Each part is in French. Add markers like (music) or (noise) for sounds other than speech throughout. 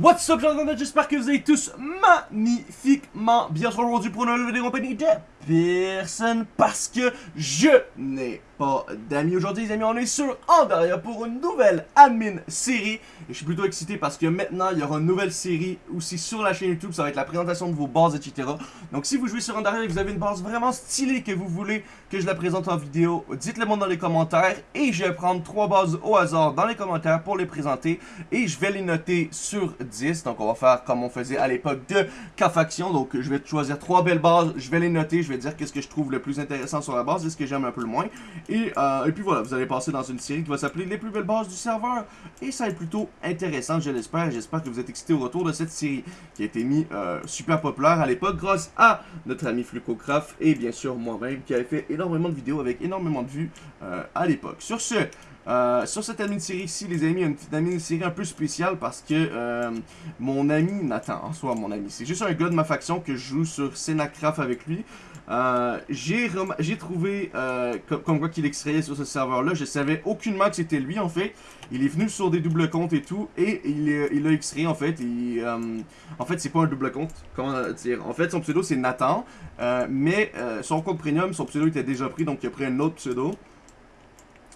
What's up, j'espère que vous allez tous magnifiquement bien. Aujourd'hui pour une nouvelle vidéo compagnie de personne parce que je n'ai pas d'amis. Aujourd'hui les amis on est sur Andaria pour une nouvelle admin série. Et je suis plutôt excité parce que maintenant il y aura une nouvelle série aussi sur la chaîne YouTube. Ça va être la présentation de vos bases etc donc si vous jouez sur Andaria et que vous avez une base vraiment stylée que vous voulez que je la présente en vidéo dites-le moi dans les commentaires et je vais prendre trois bases au hasard dans les commentaires pour les présenter et je vais les noter sur 10 donc on va faire comme on faisait à l'époque de K-Faction donc je vais choisir trois belles bases je vais les noter vais dire qu'est-ce que je trouve le plus intéressant sur la base et ce que j'aime un peu le moins. Et, euh, puis voilà, vous allez passer dans une série qui va s'appeler Les plus belles bases du serveur. Et ça est plutôt intéressant, je l'espère. J'espère que vous êtes excités au retour de cette série qui a été mise euh, super populaire à l'époque grâce à notre ami Flucocraft et bien sûr moi-même qui avait fait énormément de vidéos avec énormément de vues euh, à l'époque. Sur ce, euh, sur cette de série ici, les amis, une petite de série un peu spéciale parce que euh, mon ami Nathan, en mon ami, c'est juste un gars de ma faction que je joue sur Senacraft avec lui. Euh, j'ai trouvé comme, quoi qu'il extrayait sur ce serveur-là. Je savais aucunement que c'était lui en fait. Il est venu sur des doubles comptes et tout et il, il a extrait en fait. en fait, c'est pas un double compte. Comment dire En fait, son pseudo c'est Nathan, mais son compte premium, son pseudo était déjà pris donc il a pris un autre pseudo.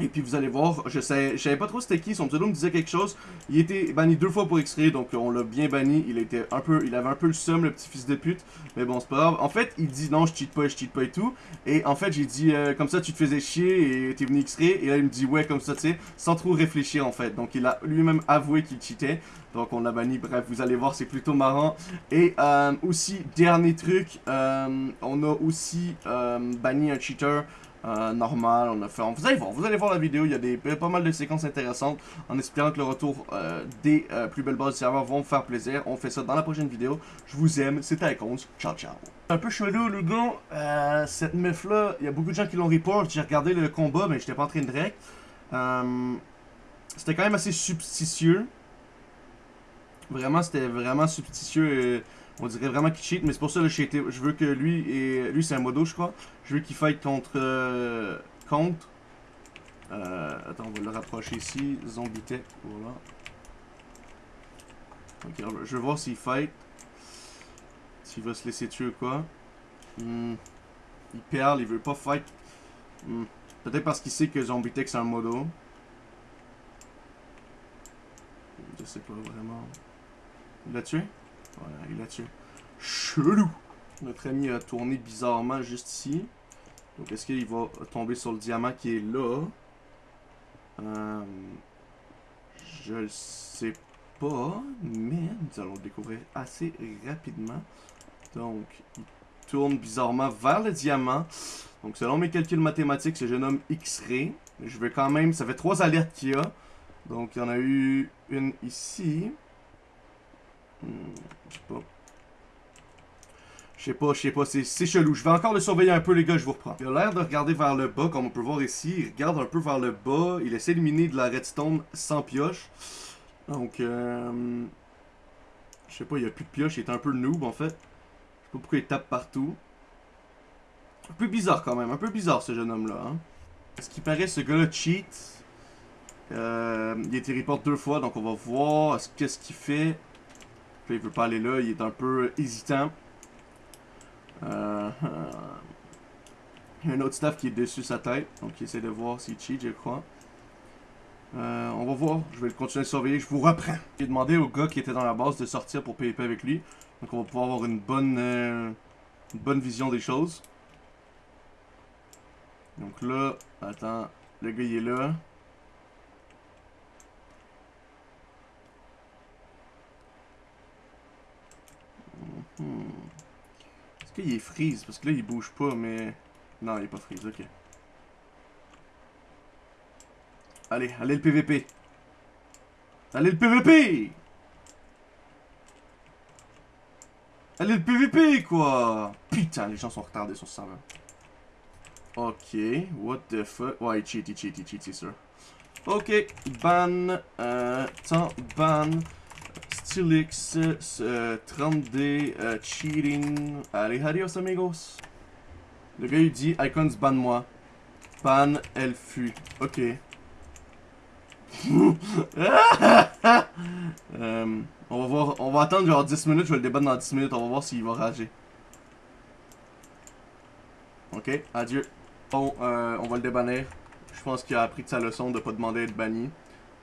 Et puis vous allez voir, je sais, je savais pas trop c'était qui, son pseudo me disait quelque chose. Il était banni deux fois pour extraire, donc on l'a bien banni. Il était un peu, il avait un peu le seum, le petit fils de pute. Mais bon, c'est pas grave. En fait, il dit non, je cheat pas, je cheat pas et tout. Et en fait, j'ai dit euh, comme ça, tu te faisais chier et t'es venu extraire. Et là, il me dit ouais, comme ça, tu sais, sans trop réfléchir en fait. Donc il a lui-même avoué qu'il cheatait. Donc on l'a banni, bref, vous allez voir, c'est plutôt marrant. Et euh, aussi, dernier truc, euh, on a aussi banni un cheater. Euh, normal, on a fait... Vous allez voir, vous allez voir la vidéo, il y a des, pas mal de séquences intéressantes, en espérant que le retour euh, des euh, plus belles bases du serveur vont faire plaisir. On fait ça dans la prochaine vidéo. Je vous aime, c'était Icons, ciao ciao. Un peu chelou le gars, cette meuf là, il y a beaucoup de gens qui l'ont report, j'ai regardé le combat, mais j'étais pas en train de direct. c'était quand même assez substitieux. Vraiment, c'était vraiment substitieux on dirait vraiment qu'il cheat, mais c'est pour ça que je veux que lui, et lui c'est un modo je crois, je veux qu'il fight contre... Euh, contre... Euh, attends, on va le rapprocher ici, Zombie Tech, voilà. Ok, je vais voir s'il fight. S'il va se laisser tuer ou quoi. Hmm. Il perle, il veut pas fight. Hmm. Peut-être parce qu'il sait que Zombie Tech c'est un modo. Je sais pas vraiment. Il l'a tué? Voilà, il a tué. Chelou! Notre ami a tourné bizarrement juste ici. Donc, est-ce qu'il va tomber sur le diamant qui est là? Euh, je le sais pas, mais nous allons le découvrir assez rapidement. Donc, il tourne bizarrement vers le diamant. Donc, selon mes calculs mathématiques, ce jeune homme X-Ray. Je vais quand même... Ça fait trois alertes qu'il y a. Donc, il y en a eu une ici. Hmm, je sais pas. Je sais pas, je sais pas, c'est chelou. Je vais encore le surveiller un peu, les gars, je vous reprends. Il a l'air de regarder vers le bas, comme on peut voir ici. Il regarde un peu vers le bas. Il essaie d'éliminer de la redstone sans pioche. Donc, euh... Je sais pas, il a plus de pioche. Il est un peu noob, en fait. Je sais pas pourquoi il tape partout. Un peu bizarre, quand même. Un peu bizarre, ce jeune homme-là. Hein. Ce qui paraît, ce gars-là cheat? Euh, il a été report deux fois, donc on va voir qu'est-ce qu'il fait il veut pas aller là, il est un peu hésitant. Euh, y a un autre staff qui est dessus sa tête, donc il essaie de voir s'il cheat, je crois. Euh, on va voir, je vais continuer à surveiller, je vous reprends. J'ai demandé au gars qui était dans la base de sortir pour PvP avec lui. Donc on va pouvoir avoir une bonne, euh, une bonne vision des choses. Donc là, attends, le gars il est là. Qu'il est freeze? Parce que là, il bouge pas, mais... Non, il est pas freeze, ok. Allez, allez le PVP. Allez le PVP! Allez le PVP, quoi! Putain, les gens sont retardés sur ce serveur. Ok, what the fuck? Ouais, il cheat, il cheat, il cheat, c'est sûr. Ok, ban, euh, temps, ban. Stilix, euh, 30D, euh, cheating. Allez, adios amigos. Le gars il dit Icons ban moi. Ban elle fut. Ok. (laughs) euh, On va voir, on va attendre genre 10 minutes, je vais le débattre dans 10 minutes, on va voir s'il va rager. Ok, adieu. Bon, euh, on va le débanner. Je pense qu'il a appris de sa leçon de pas demander à banni.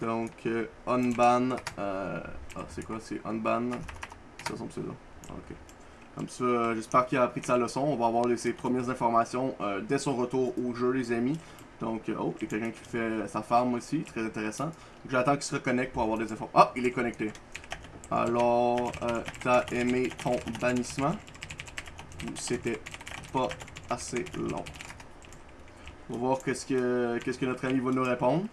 Donc, euh, unban. Euh, ah, c'est quoi? C'est unban? C'est son pseudo. Ok. Comme ça, euh, j'espère qu'il a appris de sa leçon. On va avoir ses premières informations euh, dès son retour au jeu, les amis. Donc, oh, il y a quelqu'un qui fait sa farm aussi. Très intéressant. J'attends qu'il se reconnecte pour avoir des infos. Ah, il est connecté. Alors, t'as aimé ton bannissement? C'était pas assez long? On va voir qu'est-ce que, qu'est-ce que notre ami va nous répondre.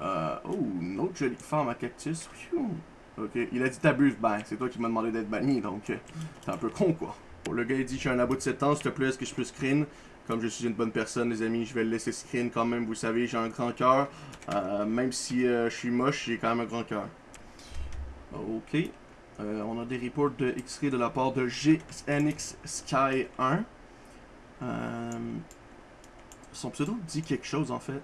Euh, oh, une autre jolie femme à cactus. Ok, il a dit t'abuses. Ben, c'est toi qui m'as demandé d'être banni, donc euh, t'es un peu con, quoi. Bon, le gars, il dit je suis un abo de 7 ans, s'il te plaît, est-ce que je peux screen? Comme je suis une bonne personne, les amis, je vais le laisser screen quand même. Vous savez, j'ai un grand cœur. Euh, même si je suis moche, j'ai quand même un grand cœur. Ok. On a des reports de X-Ray de la part de GNX Sky 1. Euh, son pseudo dit quelque chose en fait.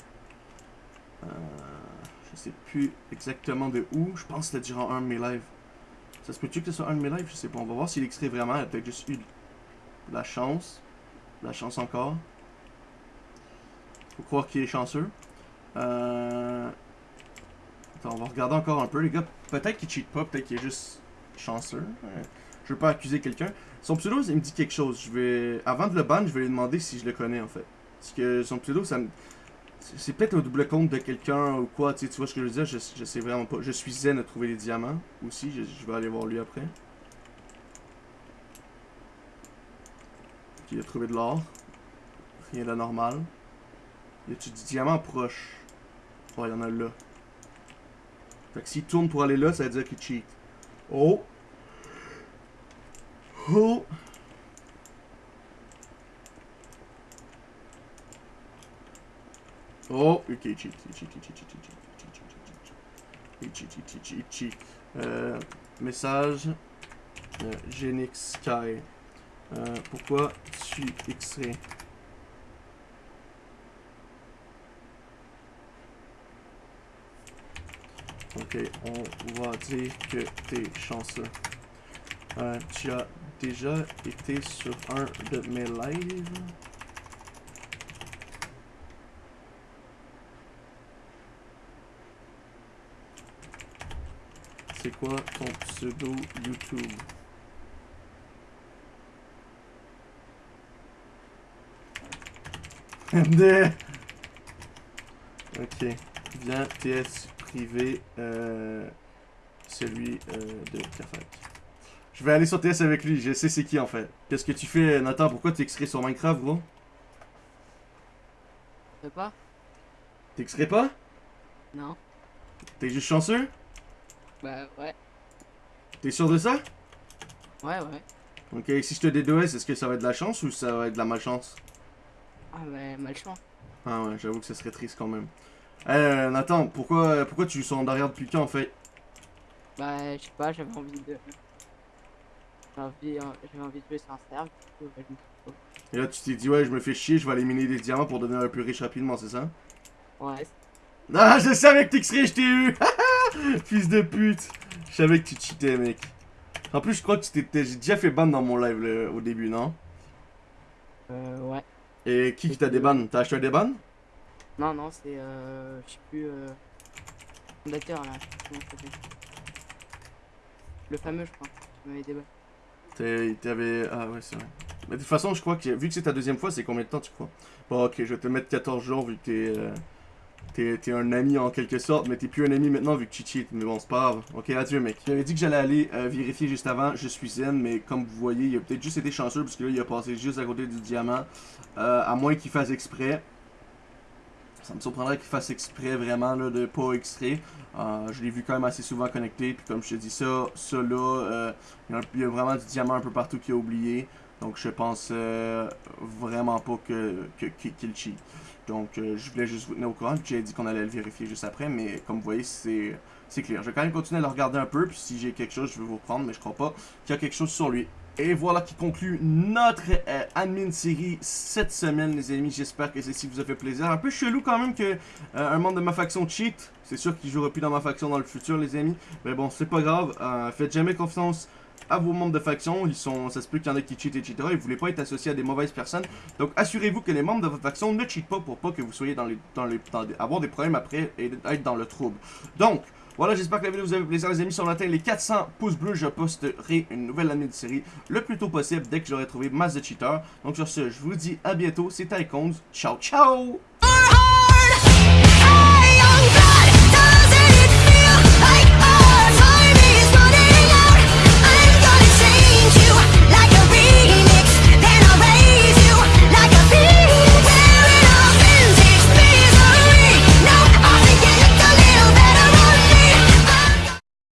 Euh, je sais plus exactement de où. Je pense que c'était durant un de mes lives. Ça se peut-tu que ce soit un de mes lives? Je sais pas. On va voir s'il X-Ray vraiment. Il a peut-être juste eu de la chance. De la chance encore. Faut croire qu'il est chanceux. Euh... Attends, on va regarder encore un peu. Les gars, peut-être qu'il cheat pas. Peut-être qu'il est juste chanceux. Euh, je veux pas accuser quelqu'un. Son pseudo, il me dit quelque chose. Je vais, avant de le ban, je vais lui demander si je le connais en fait. Parce que son pseudo, ça me, c'est peut-être un double compte de quelqu'un ou quoi. Tu, sais, tu vois ce que je veux dire Je, sais vraiment pas. Je suis zen à trouver des diamants aussi. Je, vais aller voir lui après. Il a trouvé de l'or. Rien de normal. Y a-tu du diamant proche? Il y en a là. Fait que s'il tourne pour aller là, ça veut dire qu'il cheat. Oh Oh Oh, ok, cheat, cheat, cheat, cheat, cheat, cheat, cheat, cheat, cheat, cheat. Euh, message. Euh, Genix Sky. Euh, pourquoi tu X-ray Ok, on va dire que t'es chanceux. Euh, tu as déjà été sur un de mes lives. C'est quoi ton pseudo YouTube? (laughs) MD! Ok. Viens, TS privé, euh, celui euh, de Carfax. Je vais aller sur TS avec lui, je sais c'est qui en fait. Qu'est-ce que tu fais, Nathan? Pourquoi tu extrais sur Minecraft, gros? Je sais pas T'extrais pas? Non. T'es juste chanceux? Bah ouais. T'es sûr de ça? Ouais, ouais. Ok, si je te DDoS, est-ce que ça va être de la chance ou ça va être de la malchance? Ah bah malchance. Ah ouais, j'avoue que ça serait triste quand même. Euh, Nathan, pourquoi, pourquoi tu sur derrière depuis quand en fait? Bah je sais pas, j'avais envie de... J'avais envie, euh, j'avais envie de jouer sur un serve. du coup, bah, je me Et là tu t'es dit ouais je me fais chier, je vais aller miner des diamants pour devenir un peu riche rapidement, c'est ça? Ouais, Ah je savais que t'extrais, je t'ai eu! (laughs) (laughs) Fils de pute! Je savais que tu cheatais mec. En plus je crois que tu t'étais. J'ai déjà fait ban dans mon live le- au début, non? euh, ouais. Et qui qui t'a déban? T'as acheté un déban? Non, non, c'est euh... Je sais plus... Euh... Fondateur là. Le fameux je crois, qui m'avait. T'es- T'avais. Ah ouais, c'est vrai. Mais de toute façon, je crois que vu que c'est ta deuxième fois, c'est combien de temps tu crois? Bon, ok, je vais te mettre 14 jours vu que t'es. euh, T'es un ami en quelque sorte, mais t'es plus un ami maintenant vu que tu cheats. Mais bon, c'est pas grave. Ok, adieu, mec. J'avais dit que j'allais aller euh, vérifier juste avant. Je suis zen, mais comme vous voyez, il a peut-être juste été chanceux parce que là, il a passé juste à côté du diamant. Euh, à moins qu'il fasse exprès. Ça me surprendrait qu'il fasse exprès vraiment là, de pas extrait. Euh, je l'ai vu quand même assez souvent connecté. Puis comme je te dis ça, ça là, euh, il y, a, il y a vraiment du diamant un peu partout qu'il a oublié. Donc je pense euh, vraiment pas que, qu'il cheat. Donc euh, je voulais juste vous tenir au courant. J'ai dit qu'on allait le vérifier juste après. Mais comme vous voyez, c'est clair. Je vais quand même continuer à le regarder un peu. Puis si j'ai quelque chose, je vais vous reprendre. Mais je crois pas qu'il y a quelque chose sur lui. Et voilà qui conclut notre euh, admin série cette semaine, les amis. J'espère que ceci vous a fait plaisir. Un peu chelou quand même que un membre de ma faction cheat. C'est sûr qu'il jouera plus dans ma faction dans le futur, les amis. Mais bon, c'est pas grave. Faites jamais confiance à vos membres de faction. Ils sont, ça se peut qu'il y en ait qui cheat, etc. Et vous voulez pas être associé à des mauvaises personnes. Donc assurez-vous que les membres de votre faction ne cheatent pas pour pas que vous soyez dans les, dans les, avoir des problèmes après et être dans le trouble. Donc, voilà, j'espère que la vidéo vous a fait plaisir, les amis. Si on atteint les 400 pouces bleus, je posterai une nouvelle année de série le plus tôt possible dès que j'aurai trouvé masse de cheaters. Donc sur ce, je vous dis à bientôt. C'était Icons. Ciao, ciao!